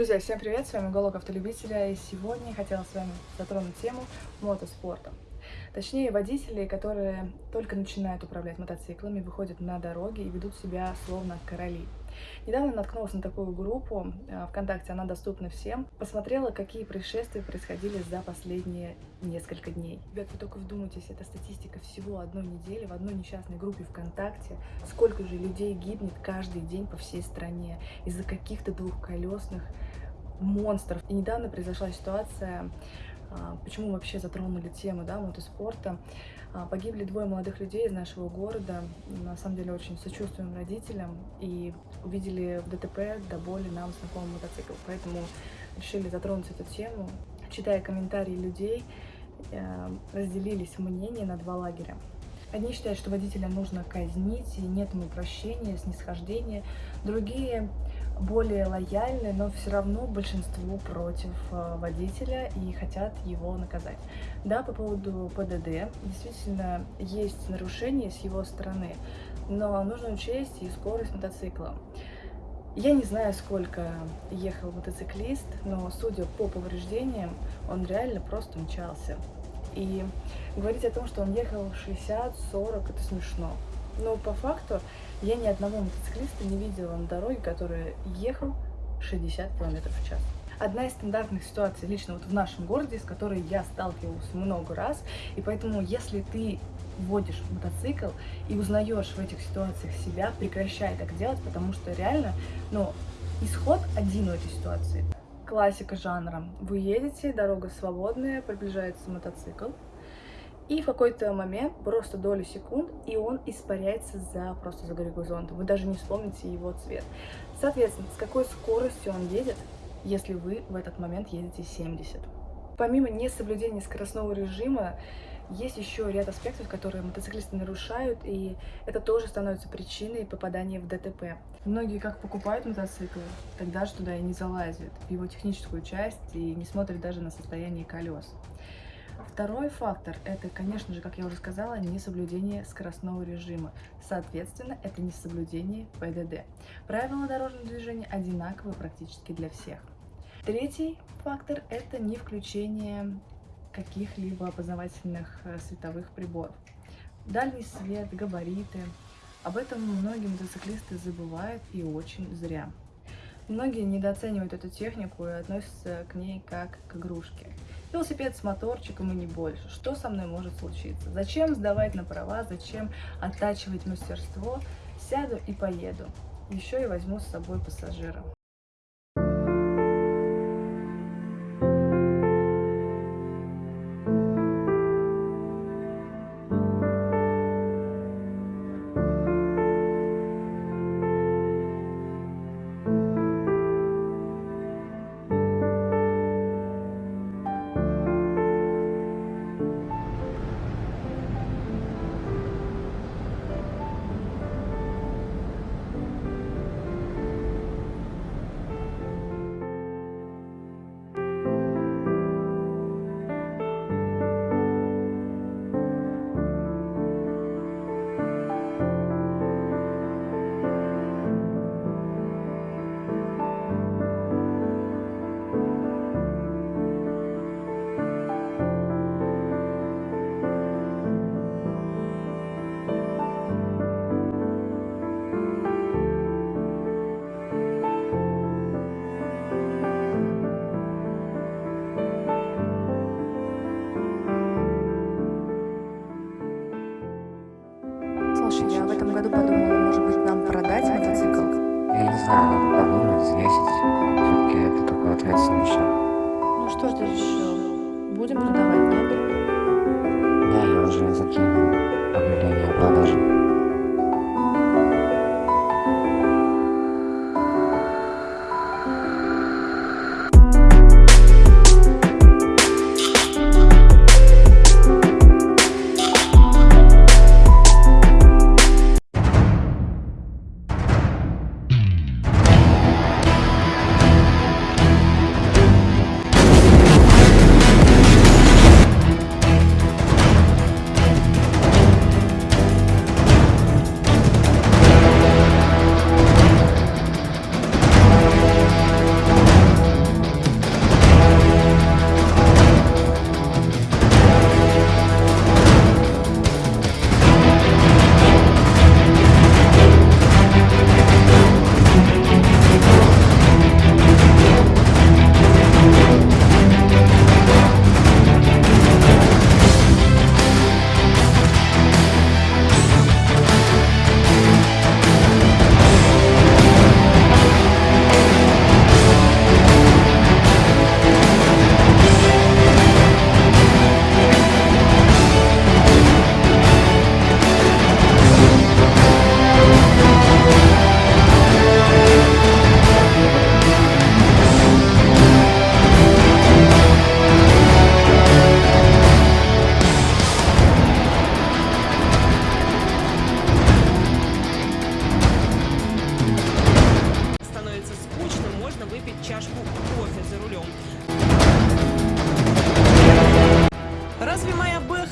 Друзья, всем привет, с вами Голок Автолюбителя, и сегодня я хотела с вами затронуть тему мотоспорта. Точнее, водителей, которые только начинают управлять мотоциклами, выходят на дороги и ведут себя словно короли. Недавно наткнулась на такую группу э, ВКонтакте, она доступна всем. Посмотрела, какие происшествия происходили за последние несколько дней. Ребят, вы только вдумайтесь, это статистика всего одной недели в одной несчастной группе ВКонтакте. Сколько же людей гибнет каждый день по всей стране из-за каких-то двухколесных монстров. И недавно произошла ситуация, почему вообще затронули тему да, мотоспорта. А, погибли двое молодых людей из нашего города. На самом деле очень сочувствуем родителям и увидели в ДТП до боли нам знакомый мотоцикл. Поэтому решили затронуть эту тему. Читая комментарии людей, э, разделились мнения на два лагеря. Одни считают, что водителя нужно казнить, и нет ему прощения, снисхождения. Другие более лояльны, но все равно большинство против э, водителя и хотят его наказать. Да, по поводу ПДД, действительно есть нарушения с его стороны, но нужно учесть и скорость мотоцикла. Я не знаю, сколько ехал мотоциклист, но судя по повреждениям, он реально просто мчался. И говорить о том, что он ехал 60-40, это смешно. Но по факту я ни одного мотоциклиста не видела на дороге, который ехал 60 км в час. Одна из стандартных ситуаций лично вот в нашем городе, с которой я сталкивалась много раз, и поэтому если ты водишь мотоцикл и узнаешь в этих ситуациях себя, прекращай так делать, потому что реально, ну, исход один у этой ситуации. Классика жанра. Вы едете, дорога свободная, приближается мотоцикл, и в какой-то момент, просто долю секунд, и он испаряется за просто за горизонтом. Вы даже не вспомните его цвет. Соответственно, с какой скоростью он едет, если вы в этот момент едете 70. Помимо несоблюдения скоростного режима, есть еще ряд аспектов, которые мотоциклисты нарушают, и это тоже становится причиной попадания в ДТП. Многие как покупают мотоцикл, тогда же туда и не залазят, в его техническую часть, и не смотрят даже на состояние колес. Второй фактор – это, конечно же, как я уже сказала, несоблюдение скоростного режима. Соответственно, это несоблюдение ПДД. Правила дорожного движения одинаковые практически для всех. Третий фактор – это не включение каких-либо опознавательных э, световых приборов. Дальний свет, габариты. Об этом многие мотоциклисты забывают и очень зря. Многие недооценивают эту технику и относятся к ней как к игрушке. Велосипед с моторчиком и не больше. Что со мной может случиться? Зачем сдавать на права? Зачем оттачивать мастерство? Сяду и поеду. Еще и возьму с собой пассажира. Шаг. Ну что ж ты решил? Будем продавать, нет? Да, я уже закинул объявление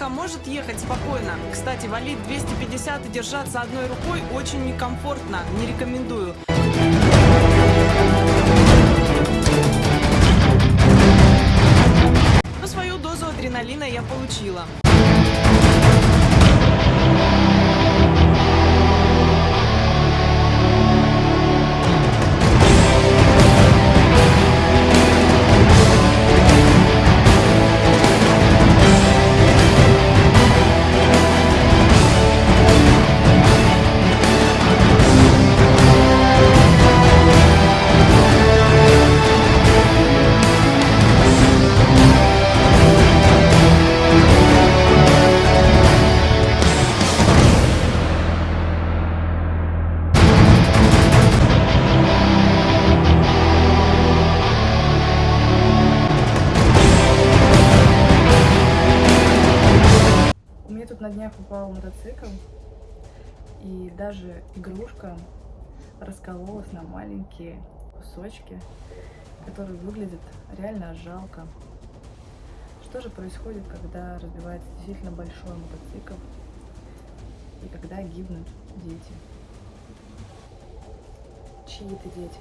может ехать спокойно. Кстати, валить 250 и держаться одной рукой очень некомфортно. Не рекомендую. Но свою дозу адреналина я получила. На днях упал мотоцикл, и даже игрушка раскололась на маленькие кусочки, которые выглядят реально жалко. Что же происходит, когда разбивается действительно большой мотоцикл и когда гибнут дети? Чьи это дети?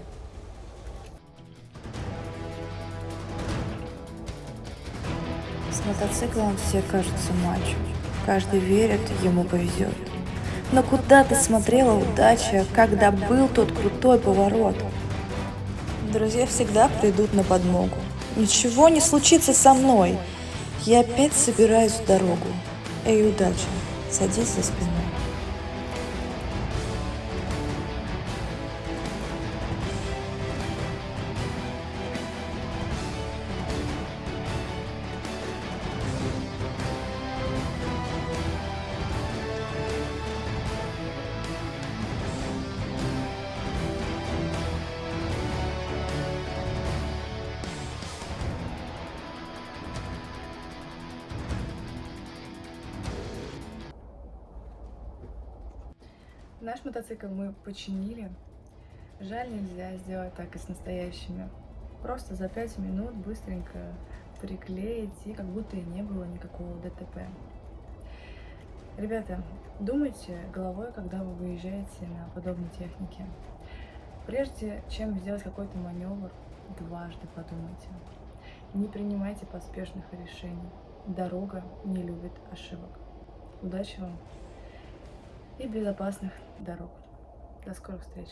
С мотоциклом все кажутся мачо. Каждый верит, ему повезет. Но куда ты смотрела, удача, когда был тот крутой поворот? Друзья всегда придут на подмогу. Ничего не случится со мной. Я опять собираюсь в дорогу. Эй, удача, садись за спиной. Наш мотоцикл мы починили. Жаль, нельзя сделать так и с настоящими. Просто за 5 минут быстренько приклеить, и как будто и не было никакого ДТП. Ребята, думайте головой, когда вы выезжаете на подобной технике. Прежде чем сделать какой-то маневр, дважды подумайте. Не принимайте поспешных решений. Дорога не любит ошибок. Удачи вам и безопасных дорог. До скорых встреч!